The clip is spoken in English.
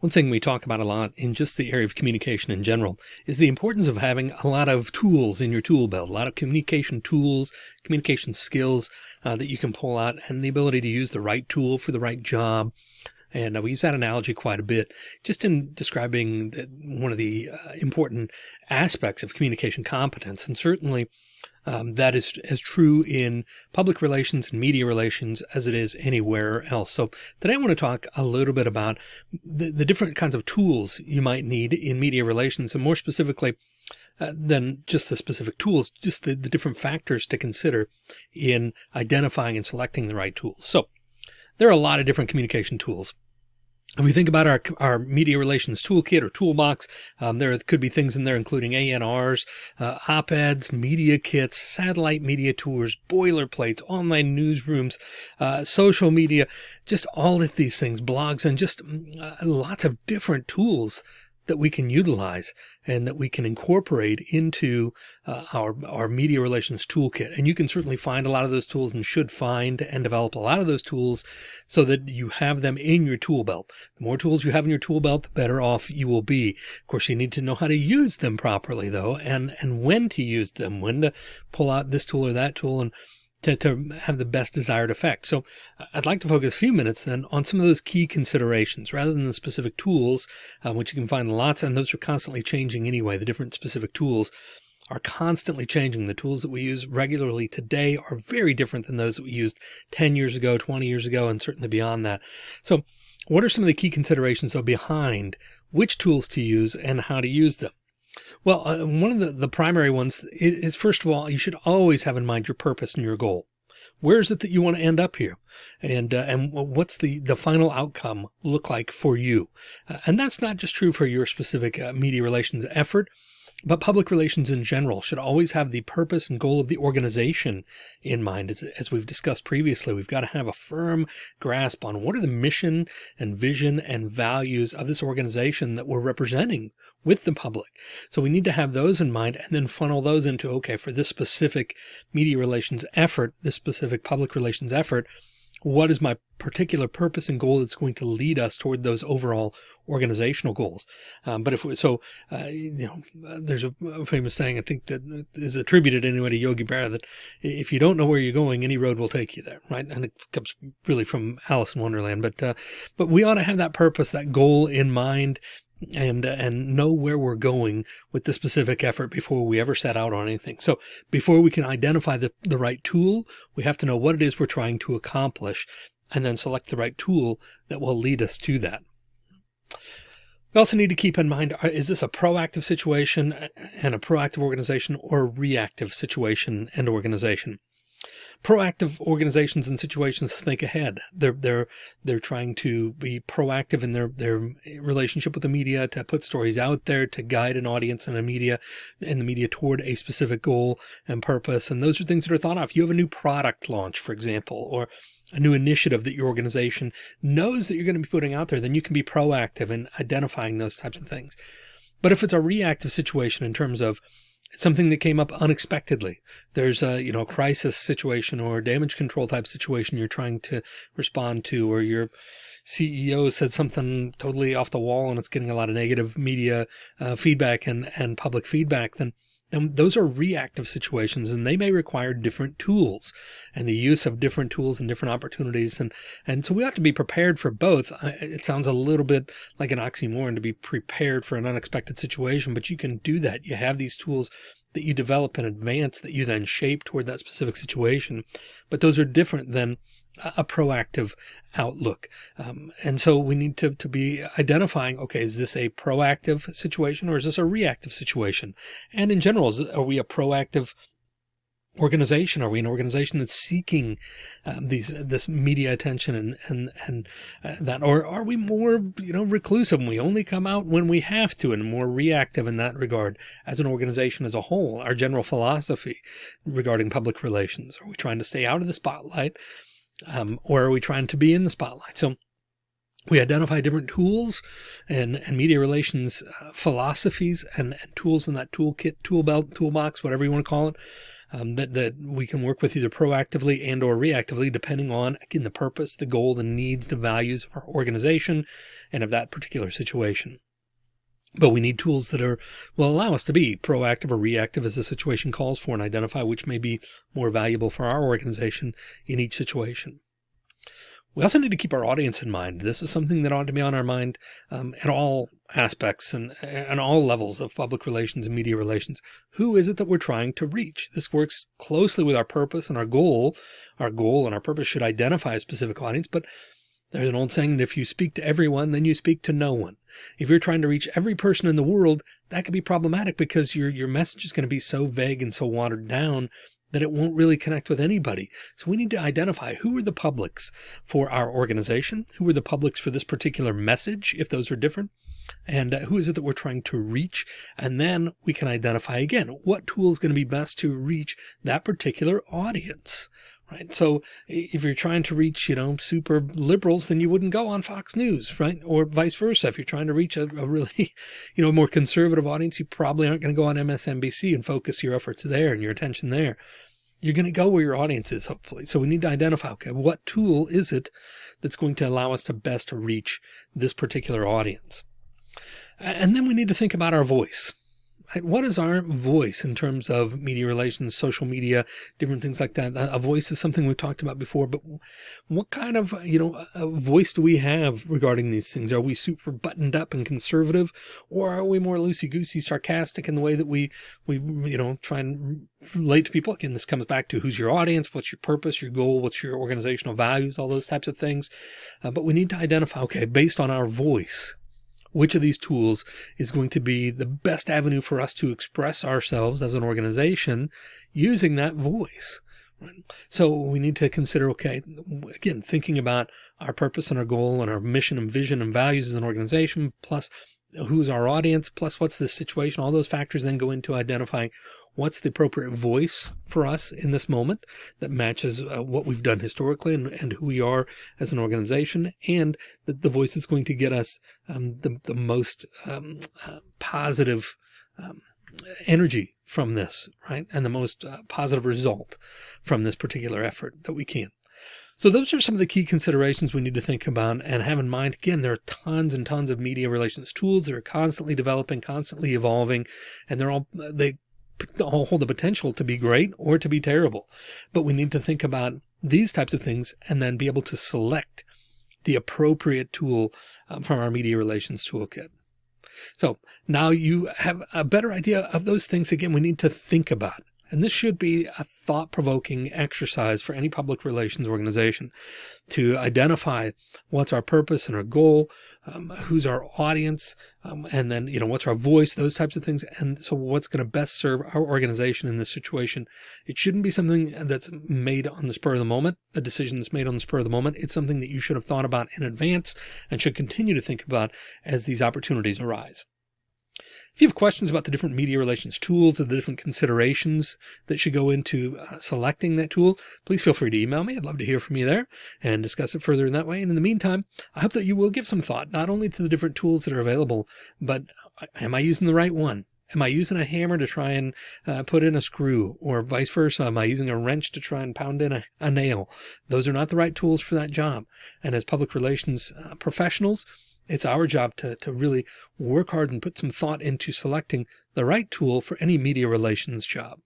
One thing we talk about a lot in just the area of communication in general is the importance of having a lot of tools in your tool belt, a lot of communication tools, communication skills uh, that you can pull out and the ability to use the right tool for the right job. And uh, we use that analogy quite a bit just in describing one of the uh, important aspects of communication competence. And certainly um, that is as true in public relations and media relations as it is anywhere else. So today I want to talk a little bit about the, the different kinds of tools you might need in media relations and more specifically uh, than just the specific tools, just the, the different factors to consider in identifying and selecting the right tools. So there are a lot of different communication tools. If we think about our, our media relations toolkit or toolbox, um, there could be things in there, including ANRs, uh, op-eds, media kits, satellite media tours, boilerplates, online newsrooms, uh, social media, just all of these things, blogs, and just uh, lots of different tools that we can utilize and that we can incorporate into uh, our, our media relations toolkit. And you can certainly find a lot of those tools and should find and develop a lot of those tools so that you have them in your tool belt. The more tools you have in your tool belt, the better off you will be. Of course, you need to know how to use them properly though, and, and when to use them, when to pull out this tool or that tool and to, to have the best desired effect. So I'd like to focus a few minutes then on some of those key considerations rather than the specific tools, um, which you can find lots and those are constantly changing anyway. The different specific tools are constantly changing. The tools that we use regularly today are very different than those that we used 10 years ago, 20 years ago, and certainly beyond that. So what are some of the key considerations though behind which tools to use and how to use them? Well, uh, one of the, the primary ones is, is, first of all, you should always have in mind your purpose and your goal. Where is it that you want to end up here? And, uh, and what's the, the final outcome look like for you? Uh, and that's not just true for your specific uh, media relations effort, but public relations in general should always have the purpose and goal of the organization in mind. As, as, we've discussed previously, we've got to have a firm grasp on what are the mission and vision and values of this organization that we're representing with the public. So we need to have those in mind and then funnel those into, okay, for this specific media relations effort, this specific public relations effort, what is my particular purpose and goal that's going to lead us toward those overall organizational goals. Um, but if we, so, uh, you know, there's a, a, famous saying, I think that is attributed anyway to Yogi Berra that if you don't know where you're going, any road will take you there. Right. And it comes really from Alice in Wonderland, but, uh, but we ought to have that purpose, that goal in mind and uh, and know where we're going with the specific effort before we ever set out on anything. So before we can identify the, the right tool, we have to know what it is we're trying to accomplish and then select the right tool that will lead us to that. We also need to keep in mind, uh, is this a proactive situation and a proactive organization or a reactive situation and organization? Proactive organizations and situations think ahead. They're, they're, they're trying to be proactive in their, their relationship with the media to put stories out there, to guide an audience and a media in the media toward a specific goal and purpose. And those are things that are thought of. You have a new product launch, for example, or a new initiative that your organization knows that you're going to be putting out there, then you can be proactive in identifying those types of things. But if it's a reactive situation in terms of it's something that came up unexpectedly. There's a, you know, a crisis situation or damage control type situation you're trying to respond to, or your CEO said something totally off the wall and it's getting a lot of negative media uh, feedback and, and public feedback, then and those are reactive situations and they may require different tools and the use of different tools and different opportunities. And, and so we have to be prepared for both. It sounds a little bit like an oxymoron to be prepared for an unexpected situation, but you can do that. You have these tools that you develop in advance that you then shape toward that specific situation. But those are different than a proactive outlook. Um, and so we need to, to be identifying, okay, is this a proactive situation or is this a reactive situation? And in general, is, are we a proactive organization? Are we an organization that's seeking um, these this media attention and and and uh, that, or are we more you know reclusive? And we only come out when we have to, and more reactive in that regard as an organization as a whole. Our general philosophy regarding public relations: Are we trying to stay out of the spotlight? Um, or are we trying to be in the spotlight? So we identify different tools and, and media relations uh, philosophies and, and, tools in that toolkit, tool belt, toolbox, whatever you want to call it. um, that, that we can work with either proactively and or reactively, depending on, again, the purpose, the goal, the needs, the values of our organization and of that particular situation. But we need tools that are will allow us to be proactive or reactive as the situation calls for and identify which may be more valuable for our organization in each situation. We also need to keep our audience in mind. This is something that ought to be on our mind um, at all aspects and, and all levels of public relations and media relations. Who is it that we're trying to reach? This works closely with our purpose and our goal. Our goal and our purpose should identify a specific audience, but there's an old saying that if you speak to everyone, then you speak to no one. If you're trying to reach every person in the world, that could be problematic because your, your message is going to be so vague and so watered down that it won't really connect with anybody. So we need to identify who are the publics for our organization, who are the publics for this particular message, if those are different, and uh, who is it that we're trying to reach? And then we can identify again, what tool is going to be best to reach that particular audience right? So if you're trying to reach, you know, super liberals, then you wouldn't go on Fox News, right? Or vice versa. If you're trying to reach a, a really, you know, more conservative audience, you probably aren't going to go on MSNBC and focus your efforts there and your attention there. You're going to go where your audience is, hopefully. So we need to identify, okay, what tool is it that's going to allow us to best reach this particular audience? And then we need to think about our voice what is our voice in terms of media relations, social media, different things like that? A voice is something we've talked about before, but what kind of, you know, voice do we have regarding these things? Are we super buttoned up and conservative, or are we more loosey goosey, sarcastic in the way that we, we, you know, try and relate to people? Again, this comes back to who's your audience, what's your purpose, your goal, what's your organizational values, all those types of things. Uh, but we need to identify, okay, based on our voice, which of these tools is going to be the best avenue for us to express ourselves as an organization using that voice. So we need to consider, okay, again, thinking about our purpose and our goal and our mission and vision and values as an organization, plus who's our audience, plus what's the situation, all those factors then go into identifying what's the appropriate voice for us in this moment that matches uh, what we've done historically and, and, who we are as an organization and that the voice is going to get us um, the, the most um, uh, positive um, energy from this, right? And the most uh, positive result from this particular effort that we can. So those are some of the key considerations we need to think about and have in mind. Again, there are tons and tons of media relations tools that are constantly developing, constantly evolving, and they're all, they hold the potential to be great or to be terrible. But we need to think about these types of things and then be able to select the appropriate tool uh, from our media relations toolkit. So now you have a better idea of those things. Again, we need to think about. And this should be a thought provoking exercise for any public relations organization to identify what's our purpose and our goal, um, who's our audience, um, and then, you know, what's our voice, those types of things. And so what's going to best serve our organization in this situation. It shouldn't be something that's made on the spur of the moment, a decision that's made on the spur of the moment. It's something that you should have thought about in advance and should continue to think about as these opportunities arise. If you have questions about the different media relations tools or the different considerations that should go into uh, selecting that tool, please feel free to email me. I'd love to hear from you there and discuss it further in that way. And in the meantime, I hope that you will give some thought, not only to the different tools that are available, but uh, am I using the right one? Am I using a hammer to try and uh, put in a screw or vice versa? Am I using a wrench to try and pound in a, a nail? Those are not the right tools for that job. And as public relations uh, professionals, it's our job to, to really work hard and put some thought into selecting the right tool for any media relations job.